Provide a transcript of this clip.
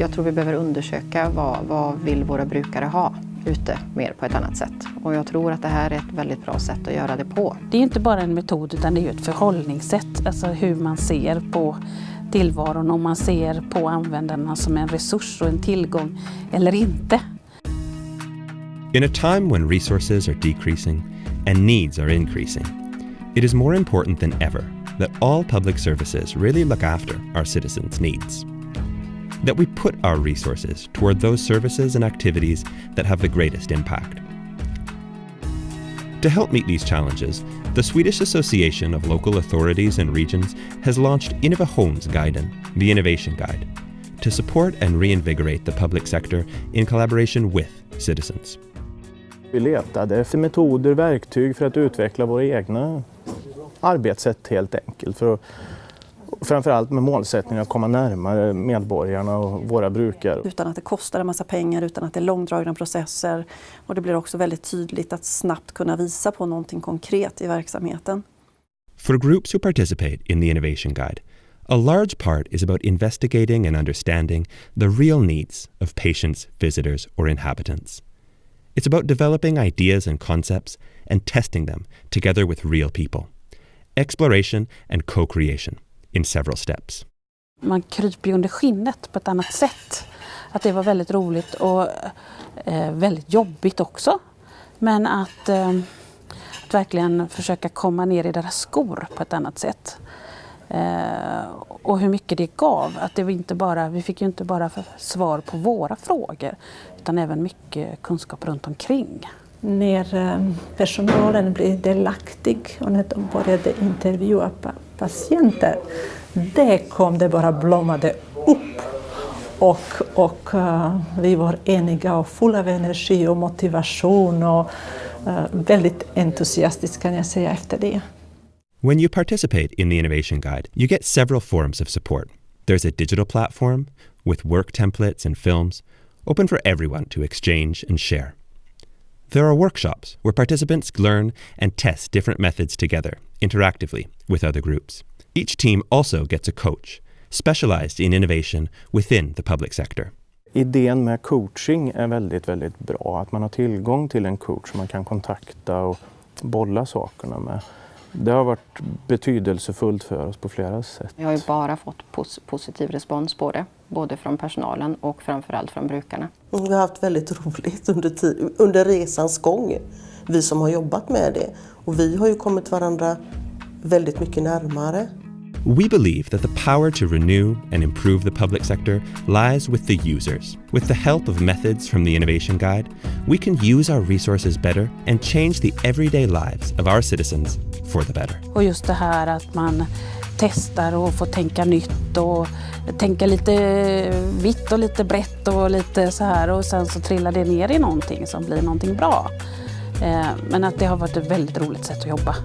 jag tror vi behöver undersöka vad, vad vill våra brukare ha ute mer på ett annat sätt. Och jag tror att det här är ett väldigt bra sätt att göra det på. Det är inte bara en metod utan det är ett förhållningssätt, alltså hur man ser på tillvaron, om man ser på användarna som en resurs och en tillgång eller inte. In a time when resources are decreasing and needs are increasing, it is more important than ever that all public services really look after our citizens' needs. That we put our resources toward those services and activities that have the greatest impact. To help meet these challenges, the Swedish Association of Local Authorities and Regions has launched Innovationsguiden, the Innovation Guide, to support and reinvigorate the public sector in collaboration with citizens. Vi letade efter metoder, verktyg för att utveckla våra egna arbetssätt helt enkelt. För att, framförallt med målsättningen att komma närmare medborgarna och våra brukare. Utan att det kostar en massa pengar, utan att det är långdragna processer. Och det blir också väldigt tydligt att snabbt kunna visa på någonting konkret i verksamheten. For groups who participate in the Innovation Guide, a large part is about investigating and understanding the real needs of patients, visitors, or inhabitants. It's about developing ideas and concepts and testing them together with real people. Exploration and co creation in several steps. Man kryper ju under skinnet på ett annat sätt. Att det var väldigt roligt och eh, väldigt jobbigt också. Men att, eh, att verkligen försöka komma ner i deras skor på ett annat sätt. Eh, och hur mycket det gav. Att det var inte bara, vi fick ju inte bara svar på våra frågor utan även mycket kunskap runt omkring. När eh, personalen blev delaktig och när de började intervjua patienter, det kom det bara blommade upp. Och, och uh, vi var eniga och fulla av energi och motivation och uh, väldigt kan jag säga efter det. When you participate in the Innovation Guide, you get several forms of support. There's a digital platform with work templates and films, open for everyone to exchange and share. There are workshops where participants learn and test different methods together, interactively, with other groups. Each team also gets a coach, specialized in innovation within the public sector. Idén med coaching är väldigt, väldigt bra. Att man har tillgång till en coach som man kan kontakta och bolla sakerna med. Det har varit betydelsefullt för oss på flera sätt. Vi har ju bara fått pos positiv respons på det, både från personalen och framförallt från brukarna. Vi har haft väldigt roligt under, under resans gång, vi som har jobbat med det. Och vi har ju kommit varandra väldigt mycket närmare. We believe that the power to renew and improve the public sector lies with the users. With the help of methods from the Innovation Guide, we can use our resources better and change the everyday lives of our citizens for the better. Och just det här att man testar och får tänka nytt och tänka lite vitt och lite brett och lite så här och sen så trillar det ner i någonting som blir någonting bra. Eh, men att det har varit ett väldigt roligt sätt att jobba.